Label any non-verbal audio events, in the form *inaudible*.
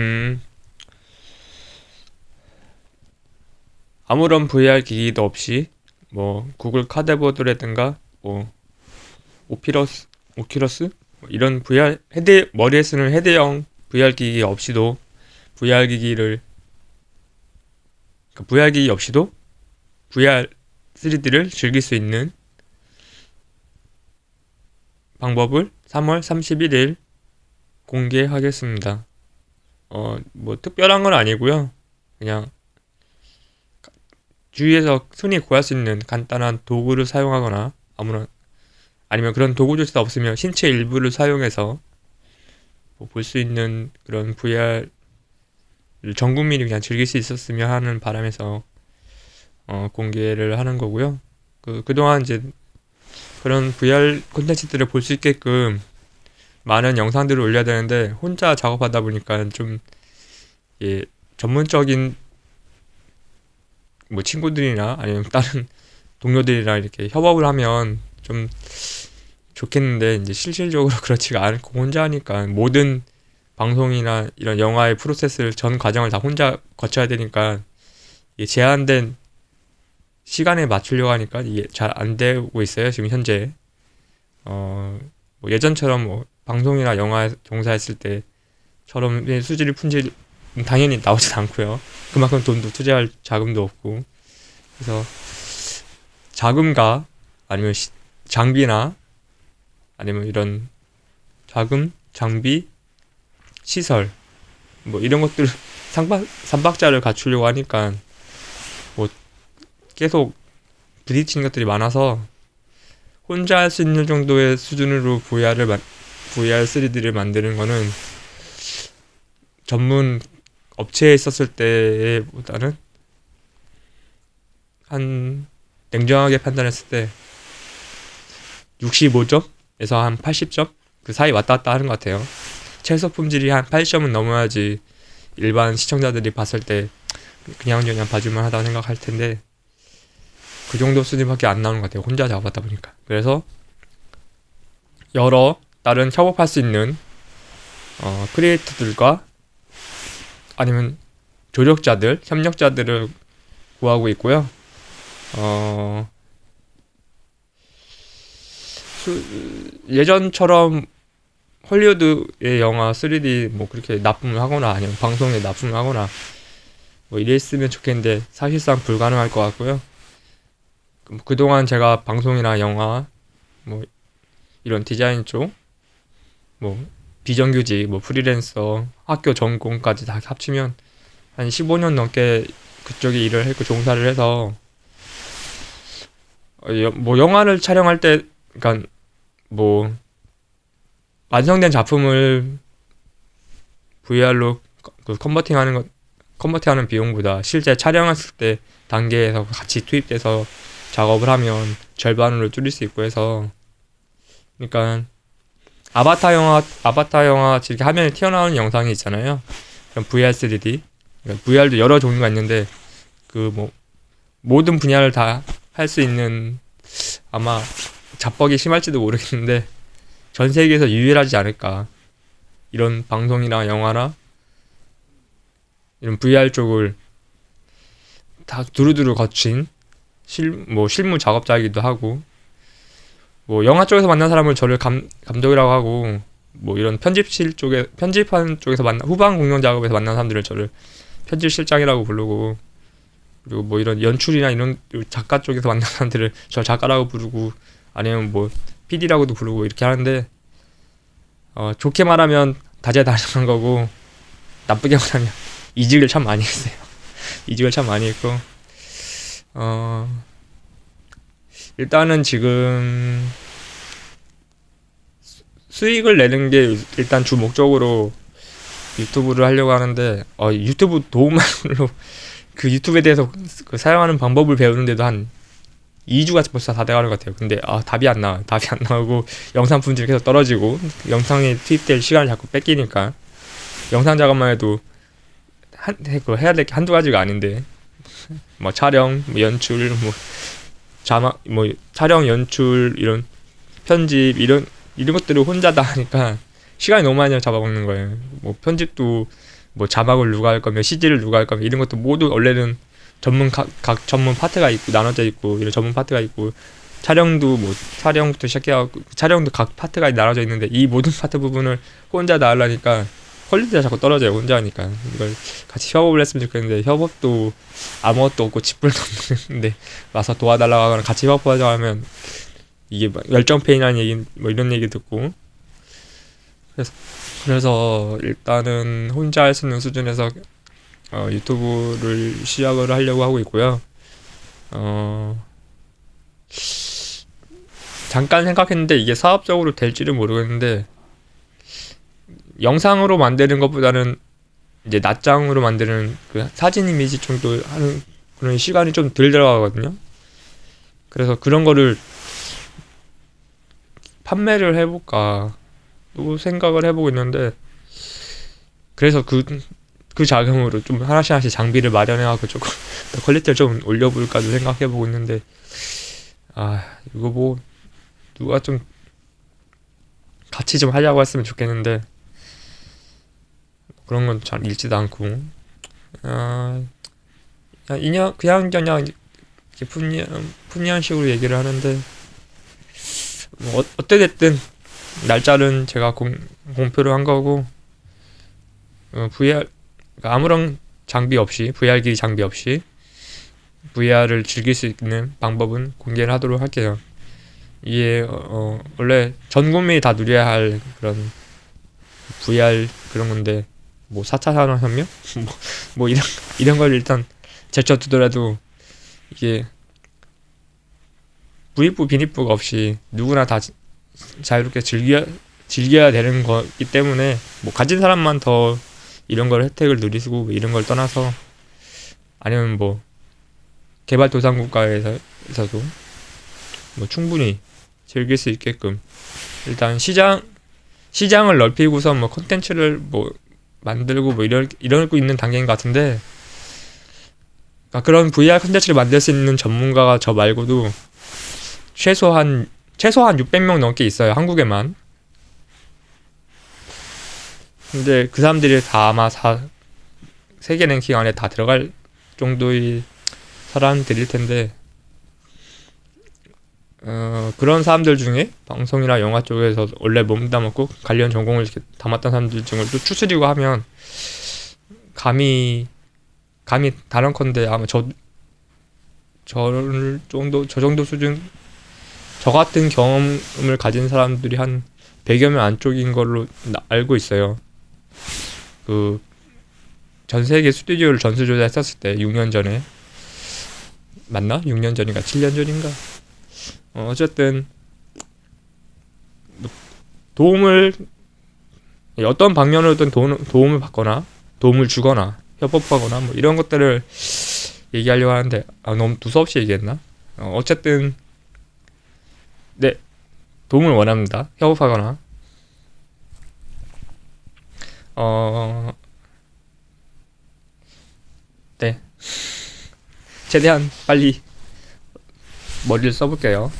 음, 아무런 VR 기기도 없이 뭐 구글 카드보드라든가 뭐 오피러스, 오큐러스 뭐 이런 VR 헤드 머리에 쓰는 헤드형 VR 기기 없이도 VR 기기를 그러니까 VR 기기 없이도 VR 3D를 즐길 수 있는 방법을 3월 31일 공개하겠습니다. 어, 뭐 특별한 건 아니고요. 그냥 주위에서 흔히 구할 수 있는 간단한 도구를 사용하거나 아무런 아니면 그런 도구조차 없으면 신체 일부를 사용해서 뭐 볼 수 있는 그런 VR을 전 국민이 그냥 즐길 수 있었으면 하는 바람에서 어, 공개를 하는 거고요. 그 그동안 이제 그런 VR 콘텐츠들을 볼 수 있게끔 많은 영상들을 올려야 되는데 혼자 작업하다 보니까 좀 예, 전문적인 뭐 친구들이나 아니면 다른 *laughs* 동료들이랑 이렇게 협업을 하면 좀 좋겠는데 이제 실질적으로 *laughs* 그렇지가 않고 혼자 하니까 모든 방송이나 이런 영화의 프로세스를 전 과정을 다 혼자 거쳐야 되니까 제한된 시간에 맞추려고 하니까 이게 잘 안 되고 있어요 지금 현재. 어, 뭐 예전처럼 뭐 방송이나 영화에 종사했을 때처럼 수지를 품질 당연히 나오진 않고요. 그만큼 돈도 투자할 자금도 없고 그래서 자금과 아니면 시, 장비나 아니면 이런 자금, 장비, 시설 뭐 이런 것들 *laughs* 삼박 삼박자를 갖추려고 하니까 뭐 계속 부딪히는 것들이 많아서 혼자 할 수 있는 정도의 수준으로 VR을 만, VR 3D를 만드는 거는 전문 업체에 있었을 때보다는 한 냉정하게 판단했을 때 65점에서 한 80점 그 사이 왔다 갔다 하는 것 같아요. 최소 품질이 한 80점은 넘어야지 일반 시청자들이 봤을 때 그냥 그냥 봐줄만 하다고 생각할 텐데 그 정도 수준밖에 안 나오는 것 같아요. 혼자 작업하다 보니까. 그래서 여러 다른 협업할 수 있는 어, 크리에이터들과 아니면 조력자들, 협력자들을 구하고 있고요. 어, 수, 예전처럼 헐리우드의 영화 3D 뭐 그렇게 납품을 하거나 아니면 방송에 납품을 하거나 뭐 이랬으면 좋겠는데 사실상 불가능할 것 같고요. 그동안 제가 방송이나 영화 뭐 이런 디자인 쪽 뭐 비정규직 뭐 프리랜서 학교 전공까지 다 합치면 한 15년 넘게 그쪽에 일을 했고 종사를 해서 어, 뭐 영화를 촬영할 때 그러니까 뭐 완성된 작품을 VR로 그 컨버팅하는 것 컨버팅하는 비용보다 실제 촬영했을 때 단계에서 같이 투입돼서 작업을 하면 절반으로 줄일 수 있고 해서 그러니까 아바타 영화 아바타 영화 이렇게 화면에 튀어나오는 영상이 있잖아요. 그럼 VR 3D 그러니까 VR도 여러 종류가 있는데 그 뭐 모든 분야를 다 할 수 있는 아마 자뻑이 심할지도 모르겠는데 전 세계에서 유일하지 않을까 이런 방송이나 영화나 이런 VR 쪽을 다 두루두루 거친 실, 뭐 실무 작업자이기도 하고 뭐 영화 쪽에서 만난 사람을 저를 감, 감독이라고 하고 뭐 이런 편집실 쪽에 편집하는 쪽에서 만나 후반 공연 작업에서 만난 사람들을 저를 편집실장이라고 부르고 그리고 뭐 이런 연출이나 이런 작가 쪽에서 만난 사람들을 저 작가라고 부르고 아니면 뭐 PD라고도 부르고 이렇게 하는데 어 좋게 말하면 다재다능한 거고 나쁘게 말하면 이직을 참 많이 했어요. *laughs* 이직을 참 많이 했고 어 일단은 지금 수익을 내는 게 일단 주 목적으로 유튜브를 하려고 하는데 어, 유튜브 도움만으로 *laughs* 그 유튜브에 대해서 그 사용하는 방법을 배우는데도 한 2주가 벌써 다 돼가는 것 같아요. 근데 아 답이 안 나와. 답이 안 나오고 영상 품질이 계속 떨어지고 영상에 투입될 시간을 자꾸 뺏기니까 영상 작업만 해도 한, 그 해야 될 게 한두 가지가 아닌데 뭐 촬영, 뭐 연출, 뭐 자막, 뭐 촬영, 연출 이런 편집 이런 이런 것들을 혼자 다 하니까 시간이 너무 많이 잡아먹는 거예요. 뭐 편집도 뭐 자막을 누가 할 거며 CG를 누가 할 거며 이런 것도 모두 원래는 전문 각, 각 전문 파트가 있고 나눠져 있고 이런 전문 파트가 있고 촬영도 뭐 촬영부터 시작해갖고 촬영도 각 파트가 나눠져 있는데 이 모든 *laughs* 파트 부분을 혼자 다 하려니까 quality가 자꾸 떨어져요 혼자 하니까 이걸 같이 협업을 했으면 좋겠는데 협업도 아무것도 없고 짓불도 없는데 *laughs* 와서 도와달라고 하거나 같이 협업하자 하면 이게 막 열정페이라는 얘기 뭐 이런 얘기 듣고 그래서 그래서 일단은 혼자 할 수 있는 수준에서 어, 유튜브를 시작을 하려고 하고 있고요. 어, 잠깐 생각했는데 이게 사업적으로 될지는 모르겠는데 영상으로 만드는 것보다는 이제 낱장으로 만드는 그 사진 이미지 정도 하는 그런 시간이 좀 덜 들어가거든요. 그래서 그런 거를 판매를 해볼까 또 생각을 해보고 있는데 그래서 그, 그 자금으로 좀 하나씩 하나씩 장비를 마련해갖고 조금 *laughs* 더 quality를 좀 올려볼까도 생각해보고 있는데 아 이거 뭐 누가 좀 같이 좀 하자고 했으면 좋겠는데 그런 건 잘 읽지도 않고 아 그냥 인연 그냥 그냥 푸니한 푸니한 식으로 얘기를 하는데 뭐 어, 어때 됐든 날짜는 제가 공, 공표를 한 거고 어, VR 그러니까 아무런 장비 없이 VR 기기 장비 없이 VR을 즐길 수 있는 방법은 공개를 하도록 할게요. 이게 어, 어, 원래 전 국민이 다 누려야 할 그런 VR 그런 건데 뭐 4차 산업혁명? 뭐, 뭐 이런 이런 걸 일단 제쳐두더라도 이게 부익부 빈익부가 없이 누구나 다 지- 자유롭게 즐겨 즐겨야 되는 거기 때문에 뭐 가진 사람만 더 이런 걸 혜택을 누리고 뭐 이런 걸 떠나서 아니면 뭐 개발도상국가에서도 뭐 충분히 즐길 수 있게끔 일단 시장 시장을 넓히고서 뭐 콘텐츠를 뭐 만들고 뭐 이럴 이러고 있는 단계인 것 같은데 그러니까 그런 VR 콘텐츠를 만들 수 있는 전문가가 저 말고도 최소한 최소한 600명 넘게 있어요 한국에만. 근데 그 사람들이 다 아마 사, 세계 랭킹 안에 다 들어갈 정도의 사람들일 텐데 어, 그런 사람들 중에 방송이나 영화 쪽에서 원래 몸담았고 관련 전공을 이렇게 담았던 사람들 중을 또 추스리고 하면 감히 감히 다른컨대 아마 저 저 정도 저 정도 수준 저 같은 경험을 가진 사람들이 한 100여 명 안쪽인 걸로 나- 알고 있어요. 그 전 세계 스튜디오를 전수조사 했었을 때 6년 전에 맞나? 6년 전인가 7년 전인가? 어, 어쨌든 뭐 도움을 어떤 방면으로든 도움, 도움 을 받거나 도움을 주거나 협업하거나 뭐 이런 것들을 얘기하려고 하는데 아, 너무 두서없이 얘기했나? 어, 어쨌든 네 도움을 원합니다. 협업하거나 어 네. 최대한 빨리 머리를 써볼게요.